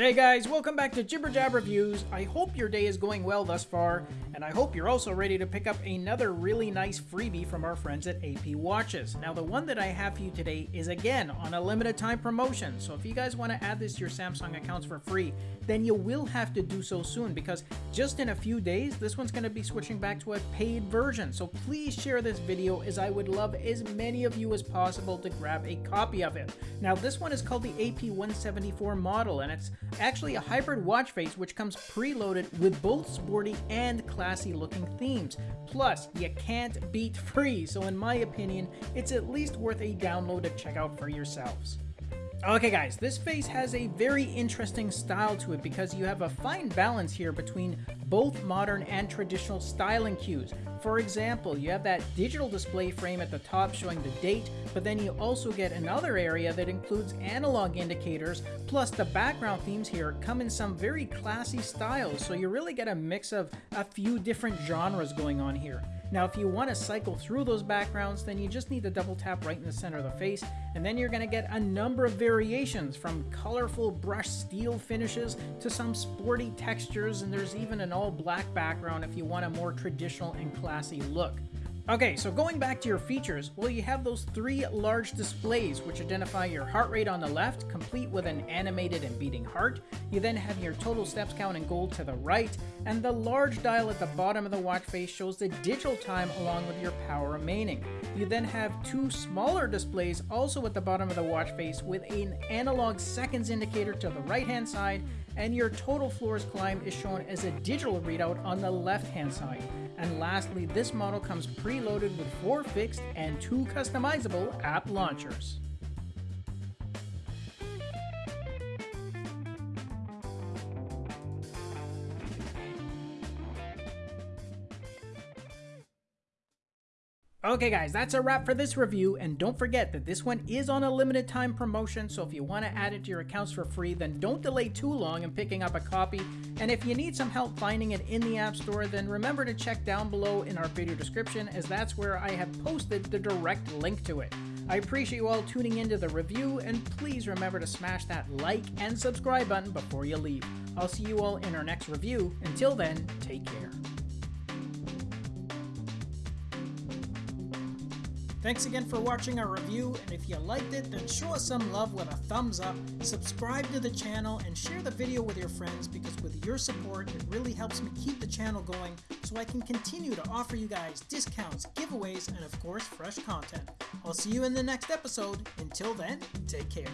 Hey guys, welcome back to Jibber Jab Reviews. I hope your day is going well thus far, and I hope you're also ready to pick up another really nice freebie from our friends at AP Watches. Now the one that I have for you today is again on a limited time promotion, so if you guys want to add this to your Samsung accounts for free, then you will have to do so soon because just in a few days, this one's going to be switching back to a paid version. So please share this video as I would love as many of you as possible to grab a copy of it. Now this one is called the AP174 model, and it's actually a hybrid watch face which comes preloaded with both sporty and classy looking themes. Plus, you can't beat free, so in my opinion, it's at least worth a download to check out for yourselves. Okay guys, this face has a very interesting style to it because you have a fine balance here between both modern and traditional styling cues. For example, you have that digital display frame at the top showing the date, but then you also get another area that includes analog indicators, plus the background themes here come in some very classy styles, so you really get a mix of a few different genres going on here. Now, if you want to cycle through those backgrounds, then you just need to double tap right in the center of the face, and then you're going to get a number of variations from colorful brushed steel finishes to some sporty textures, and there's even an all black background if you want a more traditional and classy look. Okay, so going back to your features, well you have those three large displays which identify your heart rate on the left, complete with an animated and beating heart. You then have your total steps count in gold to the right, and the large dial at the bottom of the watch face shows the digital time along with your power remaining. You then have two smaller displays also at the bottom of the watch face with an analog seconds indicator to the right hand side, and your total floors climbed is shown as a digital readout on the left hand side. And lastly, this model comes preloaded with four fixed and two customizable app launchers. Okay guys, that's a wrap for this review, and don't forget that this one is on a limited time promotion, so if you want to add it to your accounts for free, then don't delay too long in picking up a copy, and if you need some help finding it in the App Store, then remember to check down below in our video description, as that's where I have posted the direct link to it. I appreciate you all tuning into the review, and please remember to smash that like and subscribe button before you leave. I'll see you all in our next review. Until then, take care. Thanks again for watching our review, and if you liked it, then show us some love with a thumbs up, subscribe to the channel, and share the video with your friends because with your support, it really helps me keep the channel going so I can continue to offer you guys discounts, giveaways, and of course, fresh content. I'll see you in the next episode. Until then, take care.